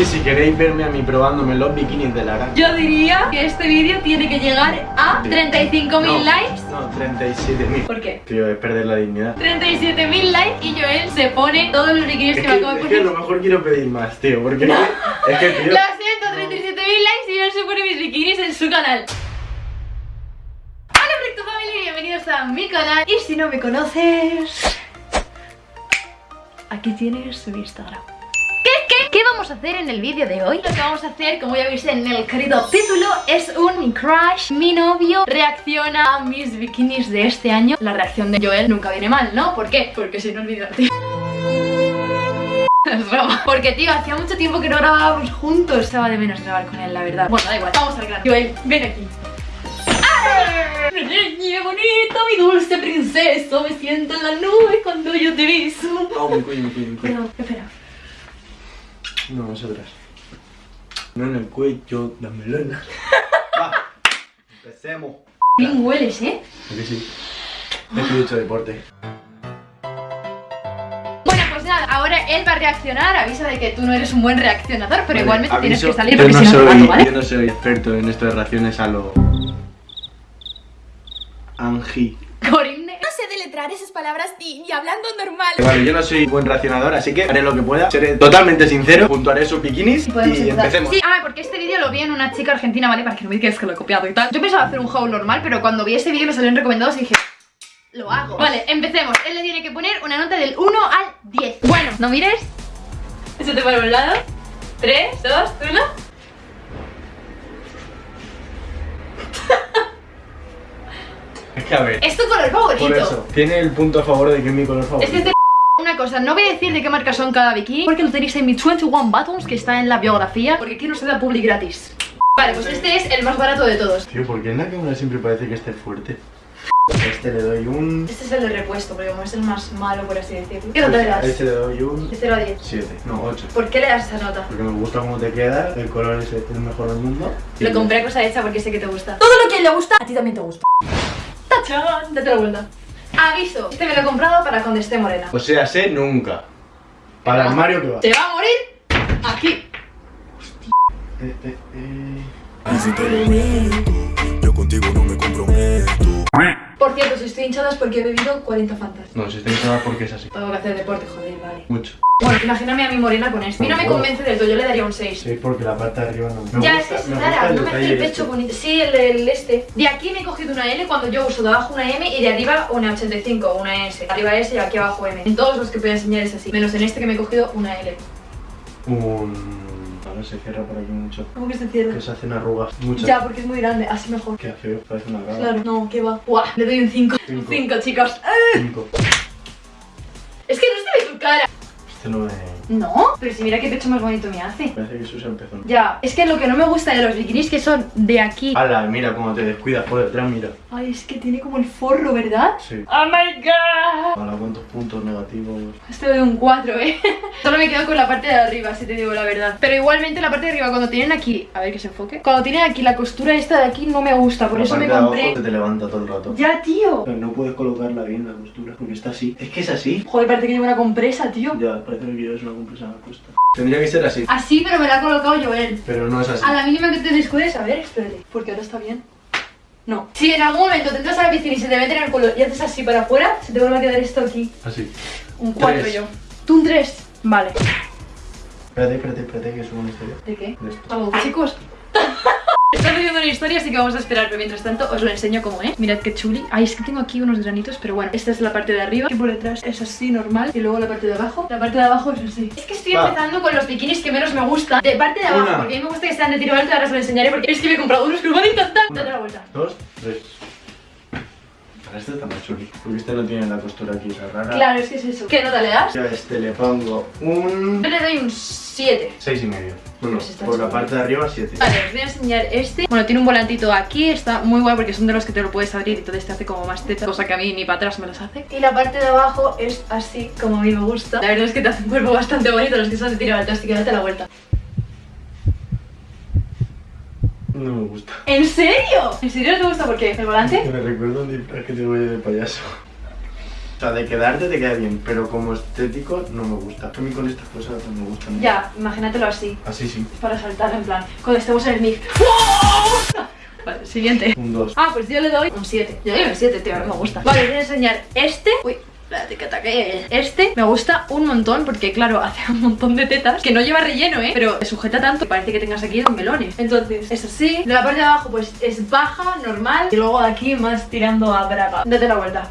Y si queréis verme a mí probándome los bikinis de Lara. Yo diría que este vídeo tiene que llegar a 35.000 No, likes. No, 37.000. ¿Por qué? Tío, es perder la dignidad. 37.000 likes y Joel se pone todos los bikinis Es que, que, me acabo de es que a poner. lo mejor quiero pedir más, tío, porque es que, tío... Lo siento, 37.000 likes y Joel se pone mis bikinis en su canal. Hola Recto Family, bienvenidos a mi canal. Y si no me conoces, aquí tienes mi Instagram. ¿Qué, qué, ¿Qué vamos a hacer en el vídeo de hoy? Lo que vamos a hacer, como ya veis en el querido título, es un crush, mi novio, reacciona a mis bikinis de este año. La reacción de Joel nunca viene mal, ¿no? ¿Por qué? Porque si no olvidarte. Es broma. Porque, tío, hacía mucho tiempo que no grabábamos juntos. Estaba de menos grabar con él, la verdad. Bueno, da igual, vamos al grano. Joel, ven aquí. Niña bonita, mi dulce princeso, me siento en la nube cuando yo te beso. Oh, mi cuello, mi cuello, mi. Perdón, espera. No, nosotras. No en el cuello, la melena. Va, empecemos. Bien hueles, ¿eh? ¿A que sí? Es que he hecho deporte. Bueno, pues nada, ahora él va a reaccionar. Avisa de que tú no eres un buen reaccionador, pero Vale, igualmente tienes que salir yo porque no si no te soy, mato, ¿vale? Yo no soy experto en esto de raciones a lo... Angie. Corine. No sé deletrar esas palabras ni hablando normal. Vale, yo no soy buen racionador, así que haré lo que pueda. Seré totalmente sincero, puntuaré sus bikinis y, empecemos. Sí, ah, porque este vídeo lo vi en una chica argentina, ¿vale? Para que no me digas que lo he copiado y tal. Yo pensaba hacer un haul normal, pero cuando vi este vídeo me salieron recomendados y dije... Lo hago. Vale, empecemos. Él le tiene que poner una nota del 1 al 10. Bueno, no mires. Eso te para un lado. 3, 2, 1. Es que a ver, Es tu color favorito. por eso, tiene el punto a favor de que es mi color favorito. Es que este una cosa, no voy a decir de qué marca son cada bikini Porque lo tenéis en mi 21 Buttons que está en la biografía Porque aquí no se da public gratis Vale, pues este es el más barato de todos Tío, ¿por qué en la cámara siempre parece que esté fuerte? Este le doy un... Este es el de repuesto, porque como es el más malo, por así decirlo ¿Qué nota le das? Este le doy un... De 0 a 10 7, no, 8. ¿Por qué le das esa nota? Porque me gusta cómo te queda, el color es el mejor del mundo. Lo compré a cosa hecha porque sé que te gusta Todo lo que le gusta, a ti también te gusta. ¡Tachán! Date la vuelta Aviso, este me lo he comprado para cuando esté morena O sea, sé nunca. Para el armario que va. Te va a morir aquí Eh, eh, eh. Contigo no me comprometo. Por cierto, si estoy hinchada es porque he bebido 40 fantas No, si está hinchada porque es así. Tengo que hacer deporte, joder, vale Mucho. Bueno, imagíname a mi morena con esto. A mí no me convence del todo, yo le daría un 6. Sí, porque la parte de arriba no me ya, gusta. es que es rara, no me hace el pecho este. bonito. Sí, el, el este. De aquí me he cogido una L cuando yo uso de abajo una M y de arriba una 85, una S. Arriba S y aquí abajo M. En todos los que voy a enseñar es así, menos en este que me he cogido una L. Un... Ahora se cierra por aquí mucho. ¿Cómo que se cierra? Que se hacen arrugas. Muchas. Ya, porque es muy grande, así mejor. Qué feo, parece una gaba. Claro, no, ¿qué va? Buah, le doy un 5. Un Cinco. 5, chicos. ¡Ah! Cinco. Es que no se ve tu cara. Este no es... No, pero si mira qué pecho más bonito me hace. Parece que Susa empezó. Ya, es que lo que no me gusta de los bikinis que son de aquí. Ala, mira cómo te descuidas por detrás, mira. Ay, es que tiene como el forro, ¿verdad? Sí. Oh my god. Ala, cuántos puntos negativos. Este doy un 4, eh. Solo me quedo con la parte de arriba, si te digo la verdad. Pero igualmente la parte de arriba, cuando tienen aquí. A ver que se enfoque. Cuando tienen aquí la costura esta de aquí, no me gusta. Por La eso me parte de abajo compré. te levanta todo el rato. Ya, tío. Pero no puedes colocarla bien la costura, porque está así. Es que es así. Joder, parece que llevo una compresa, tío. Ya, parece que llevas una la costa. Tendría que ser así, Así, pero me la ha colocado Joel. pero no es así. A la mínima que te descuides, a ver, espérate. Porque ahora está bien. No. Si en algún momento te entras a la piscina y se te mete en el culo y haces así para afuera, se te vuelve a quedar esto aquí. Así. Un 4 Tres. yo. ¿Tú un 3? Vale. Espérate, espérate, espérate, que subo una historia. ¿De qué? De esto. Chicos. Están haciendo una historia, así que vamos a esperar, pero mientras tanto os lo enseño como es. Mirad qué chuli. Ay, es que tengo aquí unos granitos, pero bueno, esta es la parte de arriba, y por detrás es así, normal, y luego la parte de abajo. La parte de abajo es así. Es que estoy Va. empezando con los bikinis que menos me gustan. De parte de abajo, Una. porque a mí me gusta que sean de tiro alto, ahora os lo enseñaré, porque es que me he comprado unos que me van a encantar. Date la vuelta. Dos, tres. Este está más chuli, porque este no tiene la costura aquí, esa rara. Claro, es que es eso. ¿Qué nota le das? Yo a este le pongo un... Yo le doy un 7. Seis y medio. Bueno, Pues por la parte de arriba, siete. Vale, os voy a enseñar este Bueno, tiene un volantito aquí, está muy guay porque son de los que te lo puedes abrir y entonces te hace como más teta Cosa que a mí ni para atrás me las hace Y la parte de abajo es así como a mí me gusta La verdad es que te hace un cuerpo bastante bonito los que son de tiro alto, así que date la vuelta No me gusta. ¿En serio? ¿En serio no te gusta por qué? ¿El volante? Me recuerdo un disfraz que tengo yo de payaso. O sea, de quedarte te queda bien, pero como estético no me gusta. A mí con estas cosas no me gustan. Ya, imagínatelo así. Así sí. Para saltar en plan, cuando estemos en el mix. Vale, siguiente. Un 2. Ah, pues yo le doy un 7. Yo le doy un 7, tío, mí me gusta. Vale, voy a enseñar este. Uy. Espérate que ataque. Este me gusta un montón porque, claro, hace un montón de tetas que no lleva relleno, ¿eh? Pero sujeta tanto que parece que tengas aquí dos melones. Entonces, es así. De la parte de abajo, pues es baja, normal. Y luego de aquí más tirando a braga. Date la vuelta.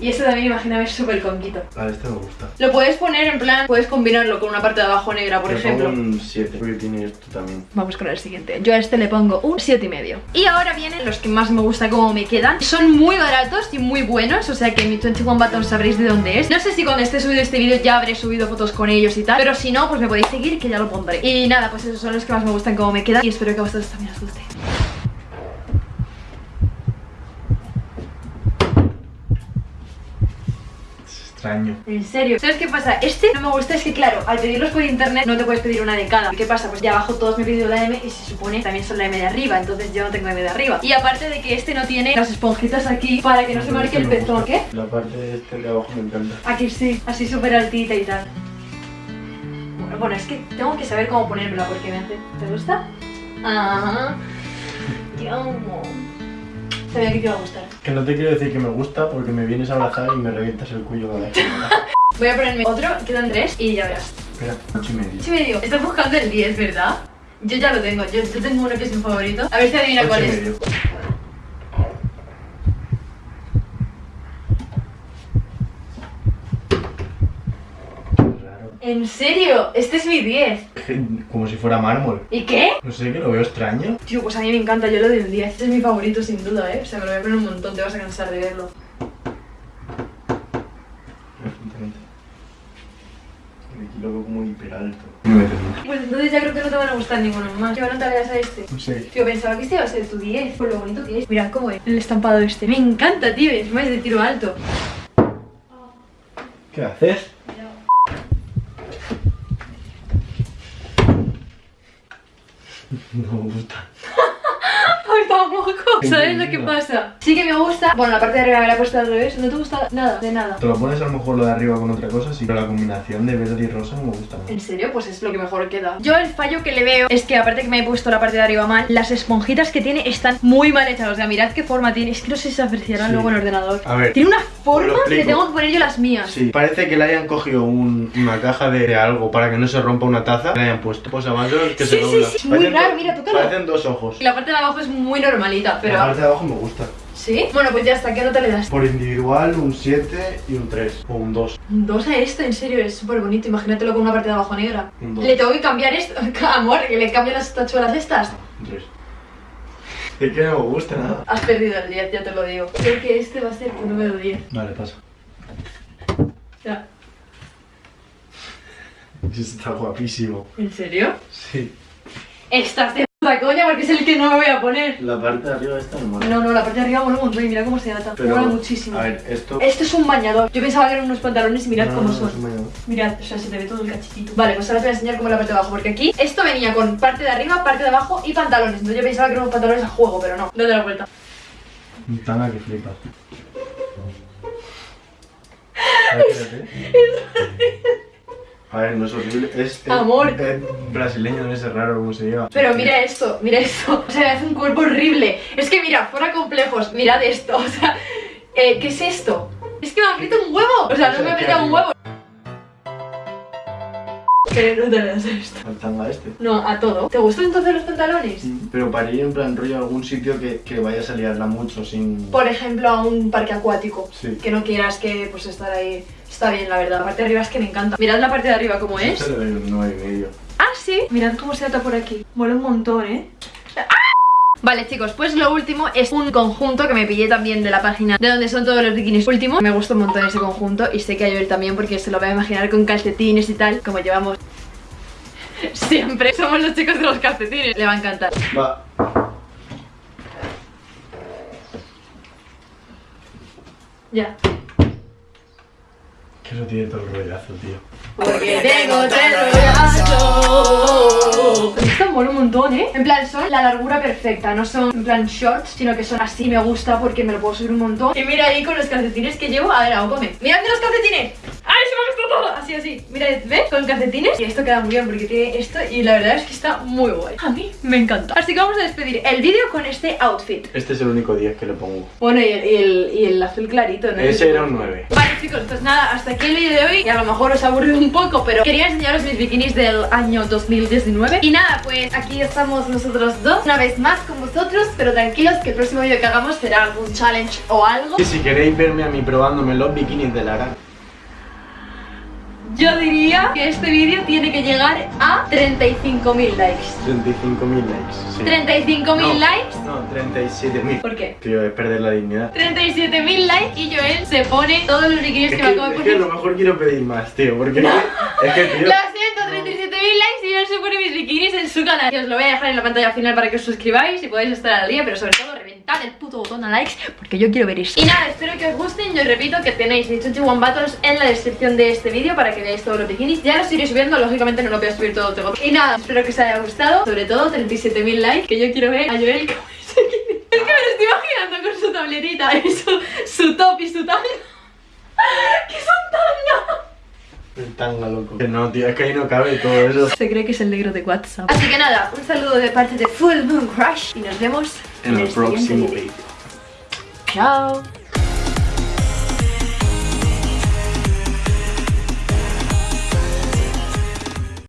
Y este también, imagíname, es súper conquito. Vale, este me gusta. Lo puedes poner en plan, puedes combinarlo con una parte de abajo negra, por Le ejemplo. pongo un 7, porque tiene esto también. Vamos con el siguiente. Yo a este le pongo un 7 y medio. Y ahora vienen los que más me gusta cómo me quedan. Son muy baratos y muy buenos, o sea que mi 21 Button sabréis de dónde es. No sé si cuando esté subido este vídeo ya habré subido fotos con ellos y tal, pero si no, pues me podéis seguir que ya lo pondré. Y nada, pues esos son los que más me gustan cómo me quedan y espero que a vosotros también os guste. Es extraño. En serio. ¿Sabes qué pasa? Este no me gusta, es que claro, al pedirlos por internet no te puedes pedir una de cada. ¿Y qué pasa? Pues ya abajo todos me he pedido la M y se supone también son la M de arriba, entonces yo no tengo M de arriba. Y aparte de que este no tiene las esponjitas aquí para que no se marque el pezón. ¿Qué? La parte de este de abajo me encanta. Aquí sí, así súper altita y tal. Bueno, Bueno, es que tengo que saber cómo ponérmela porque me hace... ¿Te gusta? Ajá. Te amo. Sabía que te iba a gustar. Que no te quiero decir que me gusta porque me vienes a abrazar y me revientas el cuello me das. Voy a ponerme otro, quedan tres y ya verás. Espera, 8 y medio. Sí me digo, estás buscando el 10, ¿verdad? Yo ya lo tengo, yo, yo tengo uno que es mi favorito. A ver si adivina cuál y es. medio. Raro. ¿En serio? Este es mi 10. Como si fuera mármol. ¿Y qué? No sé, que lo veo extraño. Tío, pues a mí me encanta, yo lo doy un 10. Este es mi favorito sin duda, ¿eh? O sea, me lo voy a poner un montón, te vas a cansar de verlo. Aquí lo veo como hiper alto. No me termina. Pues entonces ya creo que no te van a gustar ninguno más. ¿Qué nota le das a este? No sé. Tío, pensaba que este iba a ser tu 10 por lo bonito que es. Mira cómo es el estampado este. Me encanta, tío. es de tiro alto. ¿Qué haces? No me gusta. ¿Sabes lo que pasa? Sí que me gusta. Bueno, la parte de arriba me la he puesto al revés. ¿No te gusta nada? De nada. Te lo pones a lo mejor lo de arriba con otra cosa, sí. Pero la combinación de verde y rosa no me gusta nada. ¿En serio? Pues es lo que mejor queda. Yo el fallo que le veo es que aparte que me he puesto la parte de arriba mal, las esponjitas que tiene están muy mal hechas. O sea, mirad qué forma tiene. Es que no sé si se apreciarán Sí. luego en el ordenador. A ver. Tiene una forma que tengo que poner yo las mías. Sí, parece que le hayan cogido un- una caja de, algo para que no se rompa una taza. Le hayan puesto posavasos que Sí, se sí, dobla. sí, muy raro, mira, tócalo. Parecen dos ojos. Y la parte de abajo es muy normalita, pero... La parte de abajo me gusta. ¿Sí? Bueno, pues ya está. ¿Qué nota le das? Por individual, un 7 y un 3. O un 2. Un 2 a esto, en serio, es súper bonito. Imagínatelo con una parte de abajo negra. Un. Le tengo que cambiar esto. Amor, que le cambio las tachuelas estas. Un 3. Es que no me gusta nada. Has perdido el 10, ya te lo digo. Creo que este va a ser tu número 10. Vale, pasa. Ya. Está guapísimo. ¿En serio? Sí. Estás de puta coña porque es el que no me voy a poner. La parte de arriba está normal. No, no, la parte de arriba mola un montón y mira cómo se nota. Pero, mola muchísimo. A ver, esto. Esto es un bañador. Yo pensaba que eran unos pantalones y mirad No, cómo no, son. es un. Mirad, o sea, se te ve todo el cachitito. Vale, pues ahora te voy a enseñar cómo es la parte de abajo. Porque aquí esto venía con parte de arriba, parte de abajo y pantalones. Entonces yo pensaba que eran unos pantalones a juego, pero no. Date la vuelta. Un tanga que flipas. Ver, espérate. A ver, no es horrible. Es, es- Amor. Es brasileño, no es raro cómo se lleva. Pero mira esto, mira esto. O sea, me hace un cuerpo horrible. Es que mira, fuera complejos, mirad esto. O sea, eh, ¿qué es esto? Es que me aprieta un huevo. O sea, no me aprieta un huevo. Pero no te veas esto. Al tanga este. No, a todo. ¿Te gustan entonces los pantalones? Pero para ir en plan rollo a algún sitio que, que vayas a liarla mucho sin... Por ejemplo, a un parque acuático. Sí. Que no quieras que pues estar ahí. Está bien, la verdad. La parte de arriba es que me encanta. Mirad la parte de arriba cómo es. Este le doy un 9 y medio. Ah, sí. Mirad cómo se nota por aquí. Mola un montón, ¿eh? Vale chicos, pues lo último es un conjunto que me pillé también de la página de donde son todos los bikinis últimos Me gustó un montón ese conjunto y sé que a Joel también porque se lo va a imaginar con calcetines y tal Como llevamos siempre, somos los chicos de los calcetines Le va a encantar Va. Ya Que eso tiene todo el rollazo, tío. Porque tengo tres rollazos Me gusta mola un montón, ¿eh? En plan, son la largura perfecta, no son en plan shorts, sino que son así, me gusta porque me lo puedo subir un montón. Y mira ahí con los calcetines que llevo, a ver, hago come. Mirad los calcetines. ¡Ay, se me ha visto todo! Así, así. Mira, ¿ves? Con calcetines. Y esto queda muy bien porque tiene esto y la verdad es que está muy guay. A mí me encanta. Así que vamos a despedir el vídeo con este outfit. Este es el único 10 que le pongo. Bueno, y el, y el, y el azul clarito, ¿no? Ese era un 9. Vale chicos, pues nada, hasta aquí el vídeo de hoy y a lo mejor os ha aburrido un poco, pero quería enseñaros mis bikinis del año 2019 Y nada, pues aquí estamos nosotros dos, una vez más con vosotros, pero tranquilos que el próximo vídeo que hagamos será algún challenge o algo Y si queréis verme a mí probándome los bikinis de Lara, Yo diría que este vídeo tiene que llegar a 35.000 likes 35.000 likes. Sí. 35.000 No, likes No, 37.000. ¿Por qué? Tío, es perder la dignidad. 37.000 likes y Joel se pone todos los Es que, que, me acabo de es que a poner lo mejor quiero pedir más, tío, porque es que, tío. Lo siento, 37.000 likes y él se pone mis bikinis en su canal. Y os lo voy a dejar en la pantalla final para que os suscribáis y podáis estar al día, pero sobre todo reventad el puto botón a likes porque yo quiero ver eso. Y nada, espero que os gusten. Yo os repito que tenéis mi Chuchi One Battles en la descripción de este vídeo para que veáis todos los bikinis. Ya los iré subiendo, lógicamente no lo voy a subir todo, tengo. Y nada, espero que os haya gustado. Sobre todo 37.000 likes, que yo quiero ver a Joel con ese bikini. Es que me lo estoy imaginando con su tabletita y su, su top y su tanga. ¡Que son tanga! El tanga, loco. Que no, tío, es que ahí no cabe todo eso. Se cree que es el negro de WhatsApp. Así que nada, un saludo de parte de Full Moon Crush y nos vemos En el siguiente